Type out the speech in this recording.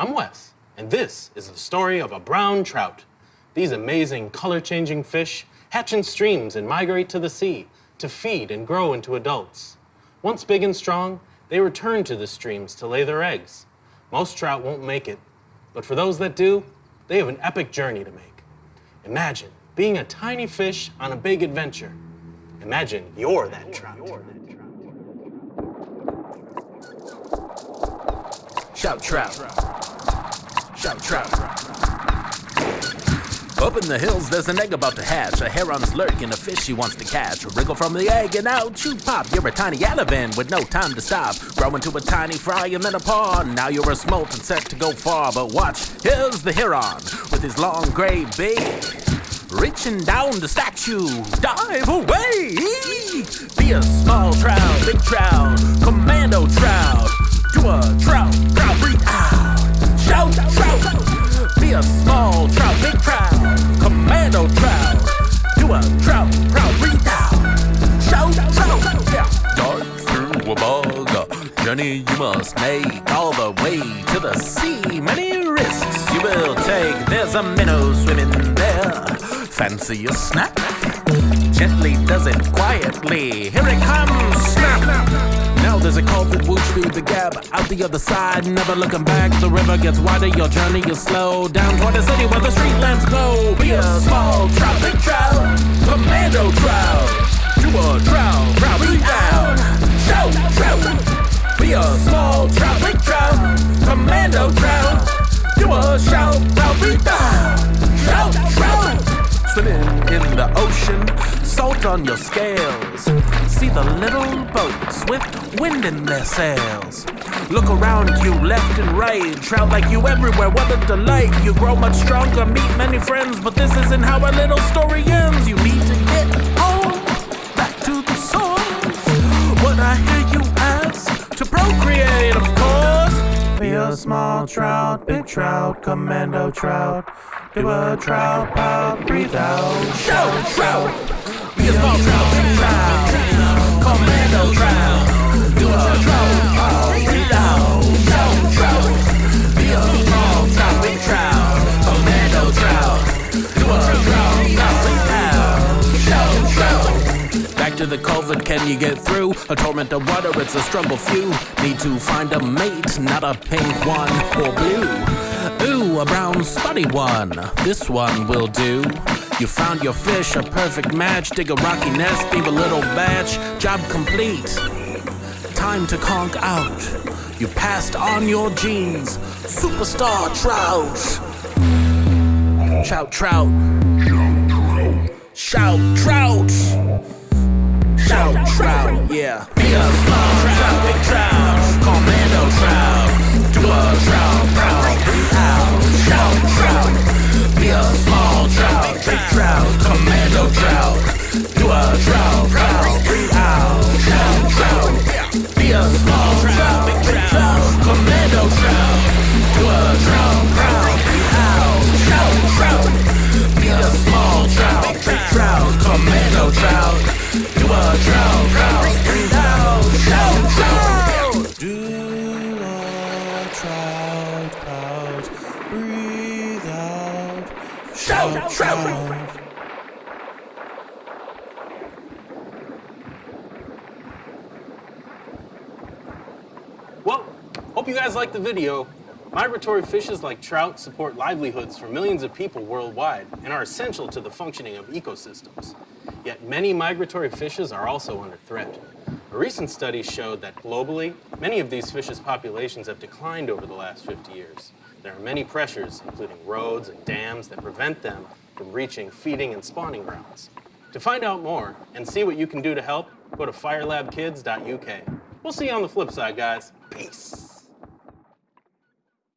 I'm Wes, and this is the story of a brown trout. These amazing color-changing fish hatch in streams and migrate to the sea to feed and grow into adults. Once big and strong, they return to the streams to lay their eggs. Most trout won't make it, but for those that do, they have an epic journey to make. Imagine being a tiny fish on a big adventure. Imagine you're that trout. Shout trout. Shout trout. Up in the hills, there's an egg about to hatch. A heron's lurking, a fish he wants to catch. A Wriggle from the egg and out you pop. You're a tiny alevin with no time to stop. Grow into a tiny fry and then a parr. Now you're a smolt and set to go far. But watch, here's the heron with his long gray beak. Reaching down to snatch you, dive away! Be a small trout, big trout, commando trout. Do a trout, journey you must make all the way to the sea. Many risks you will take. There's a minnow swimming there. Fancy a snap? Gently does it quietly. Here it comes, snap! Now there's a call for whoosh through the gap. Out the other side, never looking back. The river gets wider, your journey is slow. Down toward the city where the street lamps glow. Be a small trout, big trout, commando trout. Do a trout, be out. Trout. A small trout, big trout, commando trout. Do a shout, trout, be out. Shout, trout. Swimming in the ocean, salt on your scales. See the little boats with wind in their sails. Look around you, left and right. Trout like you everywhere, what a delight. You grow much stronger, meet many friends, but this isn't how a little story ends. You need small trout, big trout, commando trout. Do a trout pout, breathe out. Shout, trout. Be a small trout, big trout. To the culvert, can you get through? A torrent of water, it's a struggle few. Need to find a mate, not a pink one or blue. Ooh, a brown spotty one. This one will do. You found your fish, a perfect match. Dig a rocky nest, leave a little batch. Job complete. Time to conk out. You passed on your genes. Superstar trout. Shout trout. Shout trout. Shout trout, yeah. Trout. Well, hope you guys liked the video. Migratory fishes like trout support livelihoods for millions of people worldwide and are essential to the functioning of ecosystems. Yet many migratory fishes are also under threat. A recent study showed that globally, many of these fishes' populations have declined over the last 50 years. There are many pressures, including roads and dams, that prevent them from reaching feeding and spawning grounds. To find out more and see what you can do to help, go to firelabkids.uk. We'll see you on the flip side, guys. Peace.